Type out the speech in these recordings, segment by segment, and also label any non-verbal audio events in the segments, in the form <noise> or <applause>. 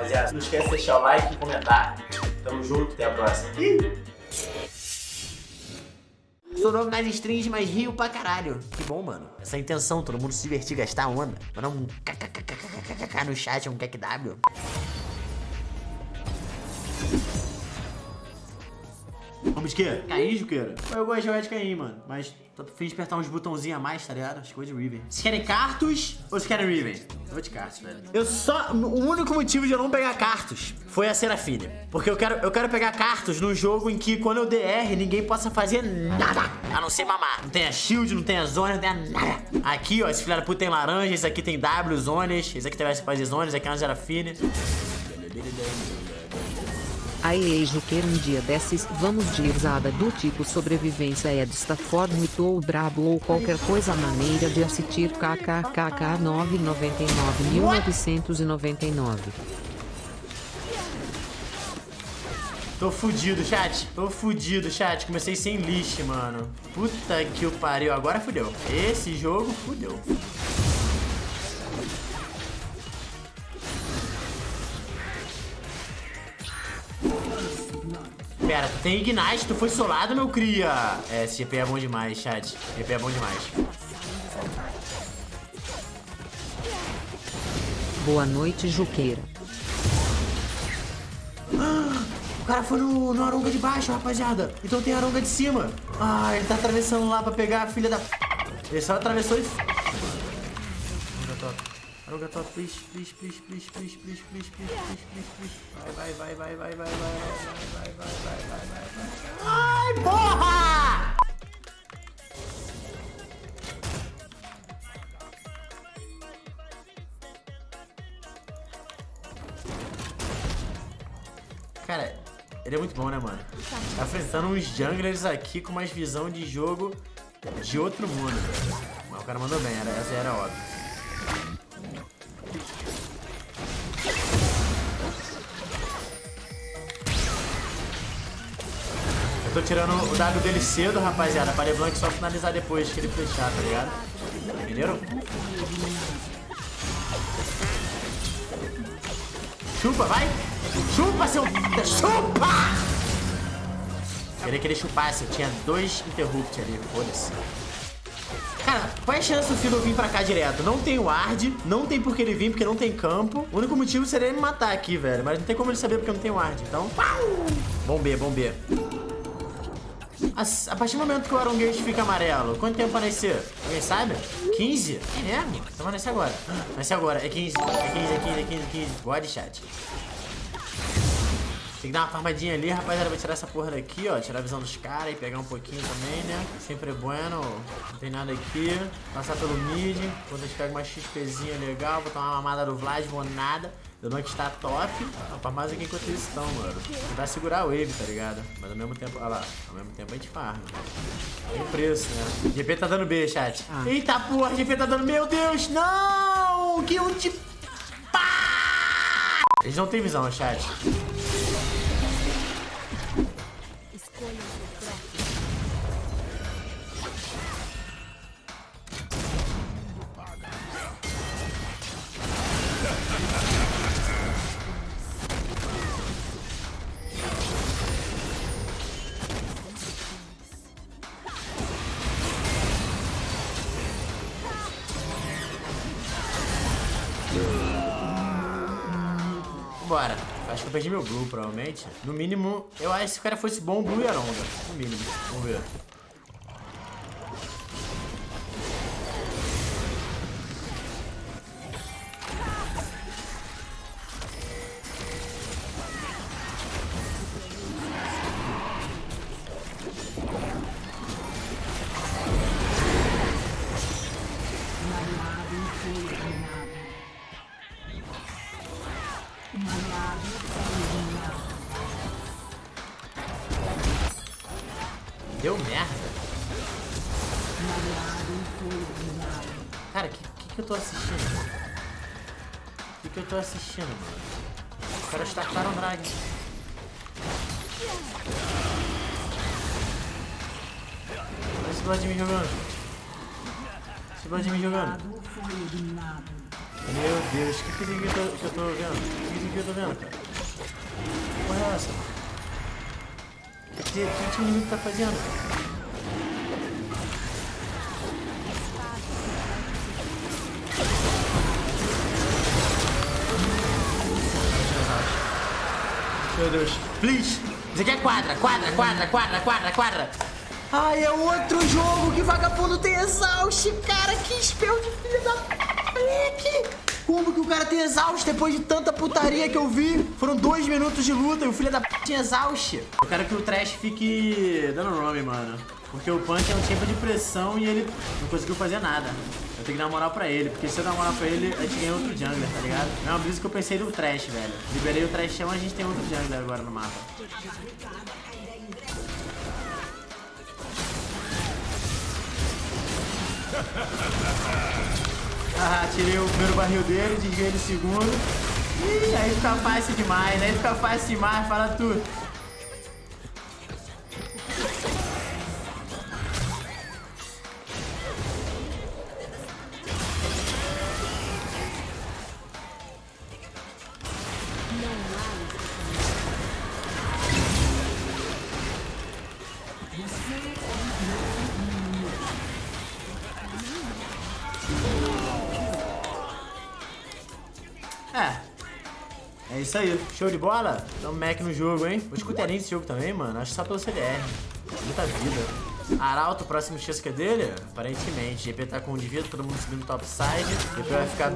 rapaziada. Não esquece de deixar o like e comentar. Tamo junto, até a próxima. Sou novo nas strings, mas rio pra caralho. Que bom, mano. Essa intenção, todo mundo se divertir, gastar onda. Mandar um kkkkkk no chat, um KKW. Vamos de quê? Caim, Juqueira? Eu gosto de jogar de Caim, mano. Mas tô fim de apertar uns botãozinhos a mais, tá ligado? Acho que vou de Riven. Vocês querem Cartus ou vocês querem Riven? Eu vou de Cartus, velho. Eu só... O único motivo de eu não pegar Cartus foi a Serafine. Porque eu quero, eu quero pegar Cartus num jogo em que quando eu DR, ninguém possa fazer nada. A não ser mamar. Não tem a shield, não tem a zona, não tem a nada. Aqui, ó, esse filho da puta tem laranja, esse aqui tem W, zonas. Esse aqui vai fazer zonas, esse aqui é uma Serafine. Aí Juqueira um dia desses, vamos de usada do tipo sobrevivência é desta forma ou brabo ou qualquer coisa maneira de assistir kkkk 999 1999. Tô fudido, chat. Tô fudido, chat. Comecei sem lixo, mano. Puta que o pariu. Agora fudeu. Esse jogo fudeu. Pera, tu tem Ignite, tu foi solado, meu cria. É, esse GP é bom demais, chat. GP é bom demais. Boa noite, Juqueira. O cara foi no, no Aronga de baixo, rapaziada. Então tem Aronga de cima. Ah, ele tá atravessando lá pra pegar a filha da... Ele só atravessou e... Aruga top, please, please, please, please, please, please, please, please, please, please, please. Vai, vai, vai, vai, vai, vai, vai, vai, vai, vai, vai, vai, vai, vai. Ai, porra! Cara, ele é muito bom, né, mano? Tá enfrentando uns junglers aqui com mais visão de jogo de outro mundo. Mas o cara mandou bem, era, essa era óbvio. Eu tô tirando o W dele cedo, rapaziada, pra LeBlanc só finalizar depois que ele fechar, tá ligado? Entenderam? Chupa, vai! Chupa, seu... Chupa! Queria que ele chupasse, tinha dois interrupt ali, foda-se. Cara, qual é a chance do Filo vir pra cá direto? Não tem ward, não tem por que ele vir, porque não tem campo. O único motivo seria ele me matar aqui, velho. Mas não tem como ele saber porque não tem ward. Então! Bom B, bom B. A, partir do momento que o Arongate fica amarelo, quanto tempo vai? Alguém sabe? 15? É mesmo? Então vai nascer agora. Nasce agora. É 15, é 15, é 15, é 15, é 15. God chat. Tem que dar uma farmadinha ali, rapaziada. Vou tirar essa porra daqui, ó. Tirar a visão dos caras e pegar um pouquinho também, né? Sempre é bueno. Não tem nada aqui. Passar pelo mid. Quando a gente pega uma XPzinha legal. Vou tomar uma mamada do Vlad, vou nada. Deu que está top. Pra mais aqui enquanto eles estão, mano. Tentar segurar a wave, tá ligado? Mas ao mesmo tempo, olha lá. Ao mesmo tempo a gente farma. Tem preço, né? GP tá dando B, chat. Ah. Eita porra, GP tá dando. Meu Deus, não! Que ult. Pá! Eles não tem visão, chat. Bora. Acho que eu perdi meu Blue, provavelmente. No mínimo, eu acho que se o cara fosse bom, Blue e Aronga. No mínimo. Vamos ver. Cara, o que, que, que eu tô assistindo? O que, que eu tô assistindo, mano? Os caras tacaram drag. Olha esse Vladimir jogando. Esse Vladimir jogando. Meu Deus, o que, aqui que, eu tô, que eu tô vendo? O que, aqui que eu tô vendo, cara? Que porra é essa? O que, que, que, o inimigo tá fazendo? Meu Deus. Please. Isso aqui é quadra, quadra, quadra, quadra, quadra, quadra. Ai, é outro jogo que vagabundo tem exaust, cara. Que espelho de filho da moleque. Como que o cara tem exaust depois de tanta putaria que eu vi? Foram dois minutos de luta e o filho da p tinha exaust. Eu quero que o Trash fique dando nome, mano. Porque o Punch é um tempo de pressão e ele não conseguiu fazer nada. Eu tenho que dar moral pra ele, porque se eu dar moral pra ele, a gente ganha outro jungler, tá ligado? É uma brisa que eu pensei do Trash, velho. Liberei o Trashão, a gente tem outro jungler agora no mapa. <laughs> Ah, tirei o primeiro barril dele, desviei ele o segundo. Ih, aí fica fácil demais, aí fica fácil demais, fala tudo. É. É isso aí. Show de bola? Dá um Mac no jogo, hein? Vou escutar nesse jogo também, mano. Acho só pelo CDR. Muita vida. Arauto, próximo chance é dele? Aparentemente. GP tá com um indivíduo, todo mundo subindo topside. GP vai ficar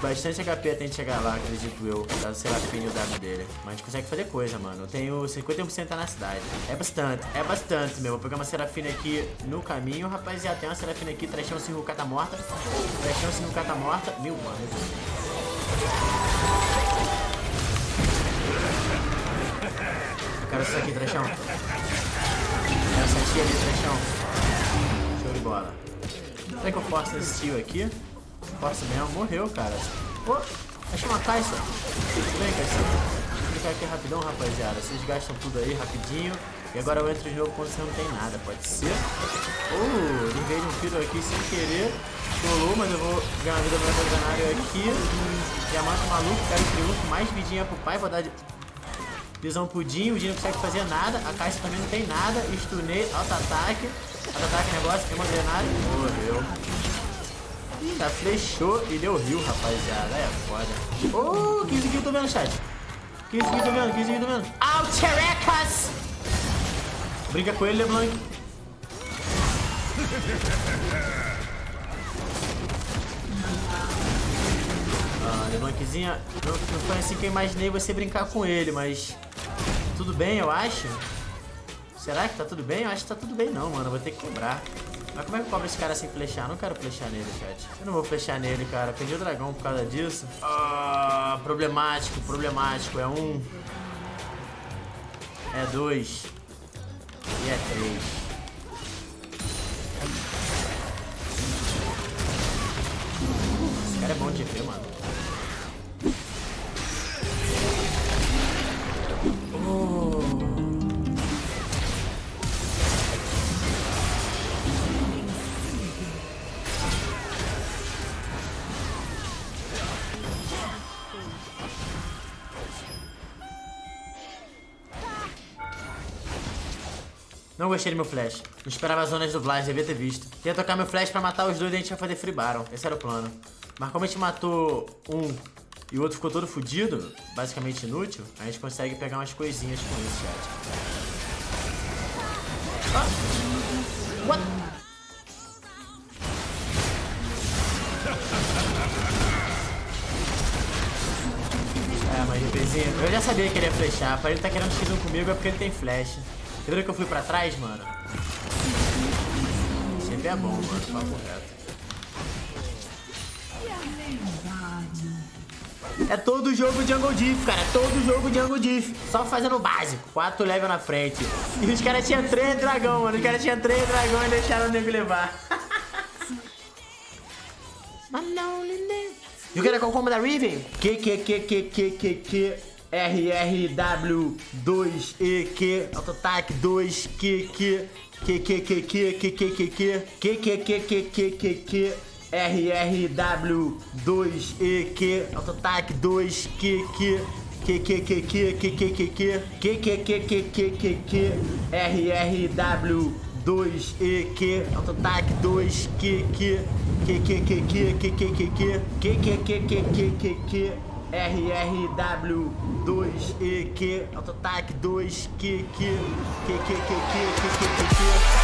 bastante HP até a gente chegar lá, acredito eu. Dado sei lá o W dele. Mas a gente consegue fazer coisa, mano. Eu tenho 51% na cidade. É bastante, é bastante, meu. Vou pegar uma Serafina aqui no caminho, rapaziada. Tem uma Serafina aqui, trechão 5 cata morta. Trechão 5 cata morta. Mil, mano. Eu quero isso aqui, trechão. Tia ali, trechão. Show de bola. Será que eu forço nesse tio aqui? Força mesmo, morreu, cara. Oh, achei uma caixa. Vem, caixa. Vou clicar aqui rapidão, rapaziada. Vocês gastam tudo aí rapidinho. E agora eu entro de novo quando você não tem nada, pode ser? Oh, livrei de um tiro aqui sem querer. Rolou, mas eu vou ganhar uma vida no mercenário aqui. Diamante maluco, quero triunfo, mais vidinha pro pai, vou dar de... Visão Dinho, o Dinho não consegue fazer nada, a Caixa também não tem nada, stunei, auto-ataque, auto-ataque negócio, tem uma granada, morreu. Ih, tá, flechou e deu rio, rapaziada, é foda. Ô, oh, 15 kills tô vendo, chat. 15 kills tô vendo, 15 kills tô vendo. Alterecas! Brinca com ele, LeBlanc. Ah, LeBlanczinha, não, não foi assim que eu imaginei você brincar com ele, mas tudo bem, eu acho. Será que tá tudo bem? Eu acho que tá tudo bem não, mano. Eu vou ter que quebrar. Mas como é que cobra esse cara sem flechar? Eu não quero flechar nele, chat. Eu não vou flechar nele, cara. Perdi o dragão por causa disso. Ah, problemático, problemático. É um. É dois. E é três. Esse cara é bom de GP, mano. Não gostei do meu flash. Não esperava as zonas do Vlad, devia ter visto. Queria tocar meu flash pra matar os dois e a gente ia fazer free baron. Esse era o plano. Mas como a gente matou um e o outro ficou todo fudido, basicamente inútil, a gente consegue pegar umas coisinhas com isso, chat. Ah. What? <laughs> É, mas GPzinho, eu já sabia que ele ia flechar. Pra ele tá querendo X1 comigo é porque ele tem flash. Lembra que eu fui pra trás, mano? Sempre é bom, mano. Papo reto. É todo jogo Jungle Diff, cara. É todo jogo Jungle Diff. Só fazendo o básico. Quatro level na frente. E os caras tinham três dragão, mano. Os caras tinham três dragão e deixaram o nego levar. <laughs> E o que era qual combo da Riven? Que, que, que, que, que, que, que... RRW2EQ, Autotac 2QQ, QQQQQQQ, QQQQQQQ, RRW2EQ, Autotac 2QQ, que que RRW2EQ, Autotac 2QQ, que que RRW2EQ, Autotac 2QQ, QQQQ, QQQQ.